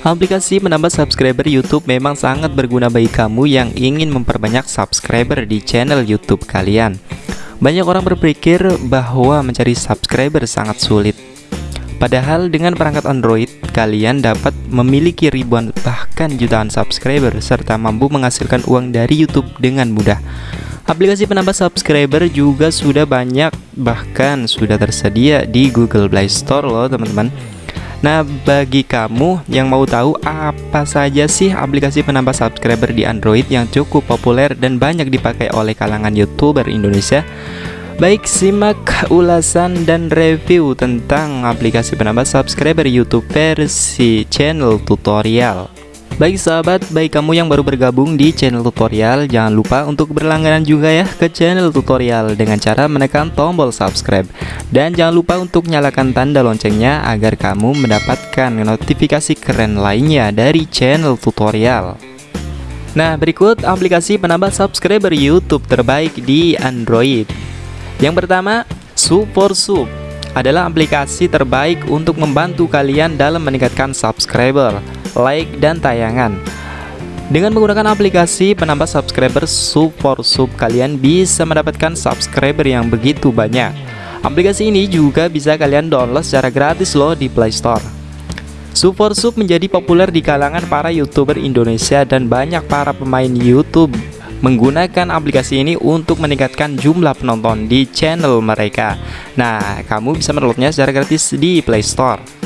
Aplikasi menambah subscriber YouTube memang sangat berguna bagi kamu yang ingin memperbanyak subscriber di channel YouTube kalian. Banyak orang berpikir bahwa mencari subscriber sangat sulit. Padahal dengan perangkat Android, kalian dapat memiliki ribuan bahkan jutaan subscriber serta mampu menghasilkan uang dari YouTube dengan mudah. Aplikasi penambah subscriber juga sudah banyak bahkan sudah tersedia di Google Play Store loh teman-teman. Nah, bagi kamu yang mau tahu apa saja sih aplikasi penambah subscriber di Android yang cukup populer dan banyak dipakai oleh kalangan YouTuber Indonesia, Baik, simak ulasan dan review tentang aplikasi penambah subscriber YouTube versi channel tutorial. Baik sahabat, baik kamu yang baru bergabung di channel tutorial, jangan lupa untuk berlangganan juga ya ke channel tutorial dengan cara menekan tombol subscribe. Dan jangan lupa untuk nyalakan tanda loncengnya agar kamu mendapatkan notifikasi keren lainnya dari channel tutorial. Nah, berikut aplikasi penambah subscriber YouTube terbaik di Android. Yang pertama, SuperSub adalah aplikasi terbaik untuk membantu kalian dalam meningkatkan subscriber like, dan tayangan. Dengan menggunakan aplikasi penambah subscriber Support Sub, kalian bisa mendapatkan subscriber yang begitu banyak. Aplikasi ini juga bisa kalian download secara gratis loh di Play Store. Support Sub menjadi populer di kalangan para YouTuber Indonesia dan banyak para pemain YouTube menggunakan aplikasi ini untuk meningkatkan jumlah penonton di channel mereka. Nah, kamu bisa mendownloadnya secara gratis di Play Store.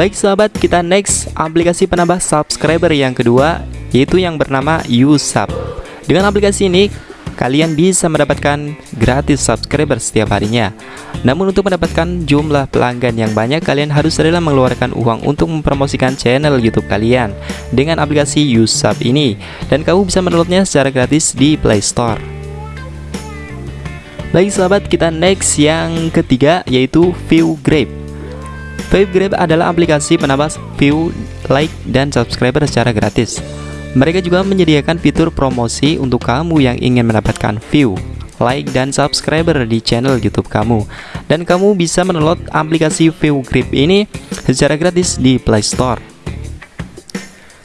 Baik sahabat, kita next aplikasi penambah subscriber yang kedua yaitu yang bernama Usap. Dengan aplikasi ini kalian bisa mendapatkan gratis subscriber setiap harinya. Namun untuk mendapatkan jumlah pelanggan yang banyak kalian harus rela mengeluarkan uang untuk mempromosikan channel YouTube kalian dengan aplikasi Usap ini dan kamu bisa mendownloadnya secara gratis di Play Store. Baik sahabat, kita next yang ketiga yaitu View Grape. Grab adalah aplikasi penambah view, like, dan subscriber secara gratis. Mereka juga menyediakan fitur promosi untuk kamu yang ingin mendapatkan view, like, dan subscriber di channel YouTube kamu. Dan kamu bisa mendownload aplikasi Grip ini secara gratis di Play Store.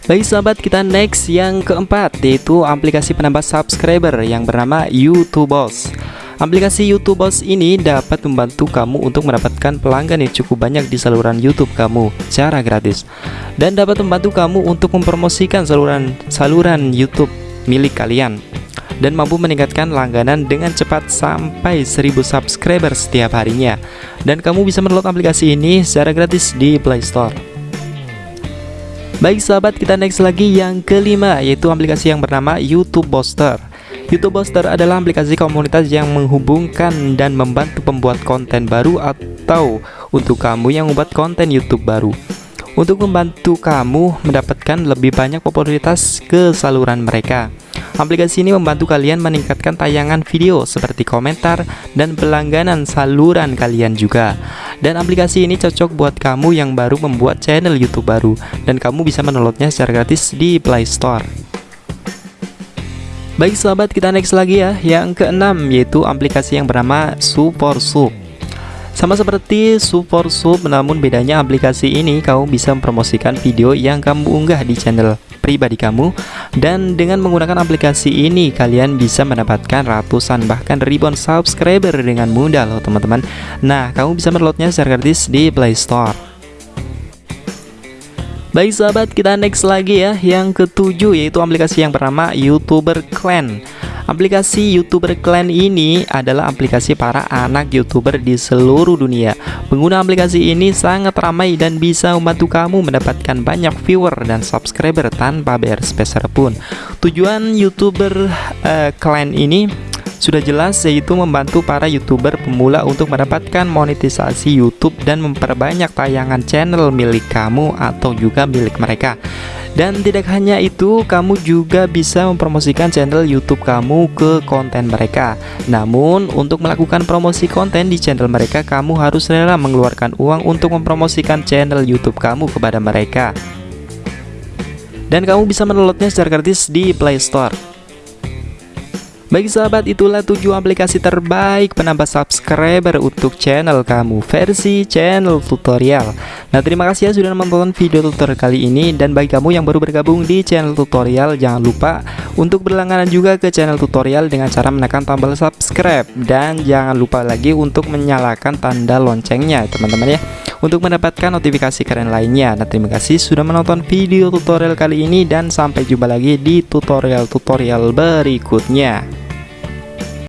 Baik sahabat, kita next yang keempat yaitu aplikasi penambah subscriber yang bernama YouTube Boss. Aplikasi YouTube Boss ini dapat membantu kamu untuk mendapatkan pelanggan yang cukup banyak di saluran YouTube kamu secara gratis dan dapat membantu kamu untuk mempromosikan saluran saluran YouTube milik kalian dan mampu meningkatkan langganan dengan cepat sampai 1000 subscriber setiap harinya dan kamu bisa mendownload aplikasi ini secara gratis di Play Store. Baik sahabat, kita next lagi yang kelima yaitu aplikasi yang bernama YouTube Booster. YouTube Booster adalah aplikasi komunitas yang menghubungkan dan membantu pembuat konten baru atau untuk kamu yang membuat konten YouTube baru untuk membantu kamu mendapatkan lebih banyak popularitas ke saluran mereka. Aplikasi ini membantu kalian meningkatkan tayangan video seperti komentar dan pelangganan saluran kalian juga. Dan aplikasi ini cocok buat kamu yang baru membuat channel YouTube baru dan kamu bisa mendownloadnya secara gratis di Play Store. Baik sahabat kita next lagi ya. Yang keenam yaitu aplikasi yang bernama Support Sub. Sama seperti Support Sub namun bedanya aplikasi ini kamu bisa mempromosikan video yang kamu unggah di channel pribadi kamu. Dan dengan menggunakan aplikasi ini kalian bisa mendapatkan ratusan bahkan ribuan subscriber dengan mudah loh teman-teman. Nah kamu bisa mendownloadnya secara gratis di Play Store Baik sahabat kita next lagi ya. Yang ketujuh yaitu aplikasi yang bernama YouTuber Clan. Aplikasi YouTuber Clan ini adalah aplikasi para anak YouTuber di seluruh dunia. Pengguna aplikasi ini sangat ramai dan bisa membantu kamu mendapatkan banyak viewer dan subscriber tanpa bayar speser pun. Tujuan YouTuber uh, Clan ini sudah jelas yaitu membantu para youtuber pemula untuk mendapatkan monetisasi YouTube dan memperbanyak tayangan channel milik kamu atau juga milik mereka dan tidak hanya itu, kamu juga bisa mempromosikan channel YouTube kamu ke konten mereka. Namun, untuk melakukan promosi konten di channel mereka, kamu harus rela mengeluarkan uang untuk mempromosikan channel YouTube kamu kepada mereka. Dan kamu bisa mendownloadnya secara gratis di Play Store. Baik sahabat, itulah 7 aplikasi terbaik penambah subscriber untuk channel kamu versi channel tutorial. Nah, terima kasih ya sudah menonton video tutorial kali ini dan bagi kamu yang baru bergabung di channel tutorial jangan lupa untuk berlangganan juga ke channel tutorial dengan cara menekan tombol subscribe dan jangan lupa lagi untuk menyalakan tanda loncengnya, teman-teman ya untuk mendapatkan notifikasi keren lainnya. Nah, terima kasih sudah menonton video tutorial kali ini dan sampai jumpa lagi di tutorial-tutorial berikutnya.